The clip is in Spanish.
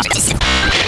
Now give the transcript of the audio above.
i'm